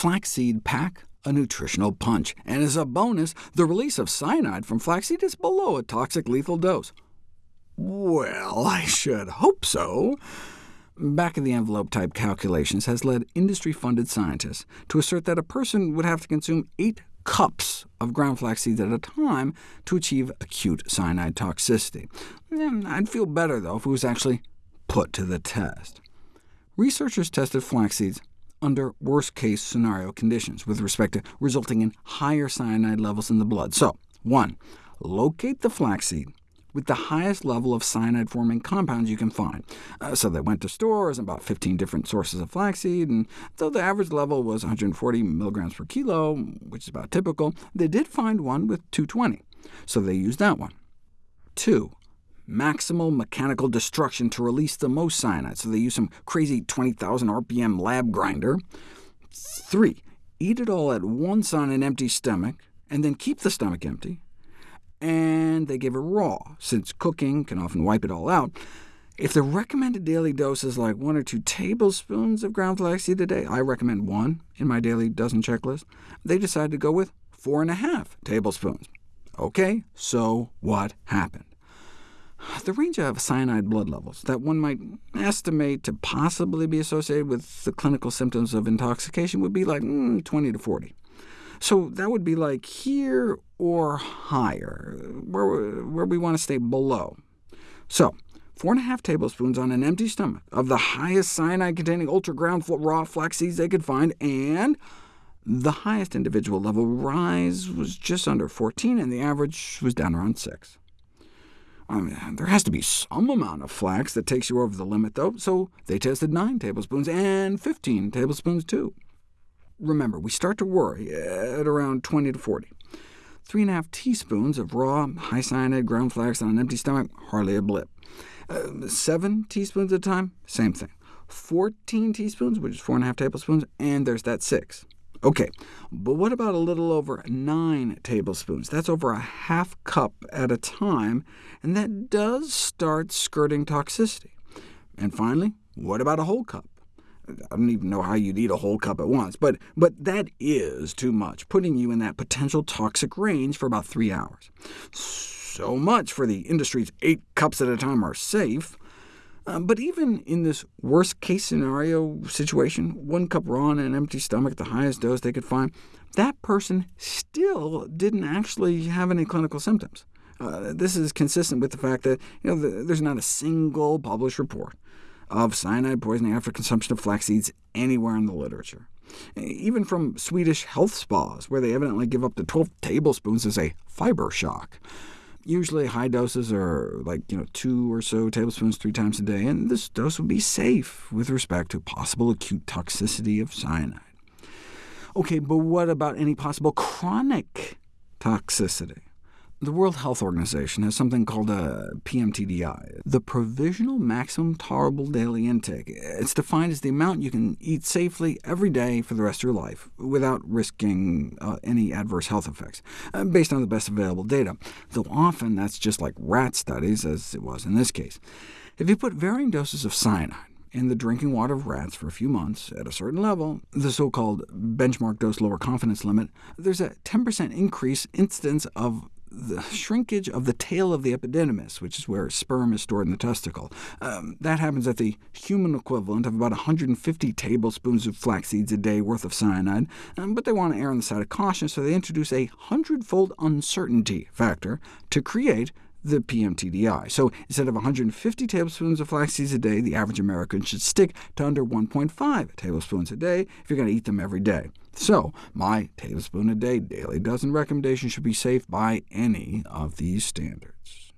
flaxseed pack a nutritional punch, and as a bonus, the release of cyanide from flaxseed is below a toxic lethal dose. Well, I should hope so. Back-of-the-envelope type calculations has led industry-funded scientists to assert that a person would have to consume 8 cups of ground flax seeds at a time to achieve acute cyanide toxicity. Hmm, I'd feel better, though, if it was actually put to the test. Researchers tested flax seeds under worst-case scenario conditions with respect to resulting in higher cyanide levels in the blood. So, 1. Locate the flaxseed with the highest level of cyanide-forming compounds you can find. Uh, so they went to stores and bought 15 different sources of flaxseed, and though the average level was 140 milligrams per kilo, which is about typical, they did find one with 220, so they used that one. 2 maximal mechanical destruction to release the most cyanide, so they use some crazy 20,000 RPM lab grinder. 3. Eat it all at once on an empty stomach, and then keep the stomach empty. And they give it raw, since cooking can often wipe it all out. If the recommended daily dose is like 1 or 2 tablespoons of ground flaxseed a day, I recommend 1 in my daily dozen checklist, they decide to go with 4.5 tablespoons. OK, so what happened? The range of cyanide blood levels that one might estimate to possibly be associated with the clinical symptoms of intoxication would be like mm, 20 to 40. So that would be like here or higher, where, where we want to stay below. So 4.5 tablespoons on an empty stomach of the highest cyanide-containing ultra-ground raw flax seeds they could find, and the highest individual level rise was just under 14, and the average was down around 6. I mean, there has to be some amount of flax that takes you over the limit, though, so they tested 9 tablespoons and 15 tablespoons, too. Remember, we start to worry at around 20 to 40. 3.5 teaspoons of raw, high cyanide ground flax on an empty stomach, hardly a blip. Uh, 7 teaspoons at a time, same thing. 14 teaspoons, which is 4.5 tablespoons, and there's that 6. OK, but what about a little over 9 tablespoons? That's over a half cup at a time, and that does start skirting toxicity. And finally, what about a whole cup? I don't even know how you'd eat a whole cup at once, but, but that is too much, putting you in that potential toxic range for about three hours. So much for the industry's eight cups at a time are safe. Uh, but even in this worst-case scenario situation, one cup raw on an empty stomach, at the highest dose they could find, that person still didn't actually have any clinical symptoms. Uh, this is consistent with the fact that you know, the, there's not a single published report of cyanide poisoning after consumption of flax seeds anywhere in the literature. Even from Swedish health spas, where they evidently give up to 12 tablespoons as a fiber shock. Usually high doses are like you know, two or so tablespoons three times a day, and this dose would be safe with respect to possible acute toxicity of cyanide. OK, but what about any possible chronic toxicity? The World Health Organization has something called a PMTDI, the Provisional Maximum Tolerable Daily Intake. It's defined as the amount you can eat safely every day for the rest of your life, without risking uh, any adverse health effects, uh, based on the best available data, though often that's just like rat studies, as it was in this case. If you put varying doses of cyanide in the drinking water of rats for a few months at a certain level, the so-called benchmark dose lower confidence limit, there's a 10% increase incidence of the shrinkage of the tail of the epididymis, which is where sperm is stored in the testicle. Um, that happens at the human equivalent of about 150 tablespoons of flax seeds a day worth of cyanide, um, but they want to err on the side of caution, so they introduce a hundredfold uncertainty factor to create the PMTDI. So instead of 150 tablespoons of flax seeds a day, the average American should stick to under 1.5 tablespoons a day if you're going to eat them every day. So my tablespoon a day daily dozen recommendation should be safe by any of these standards.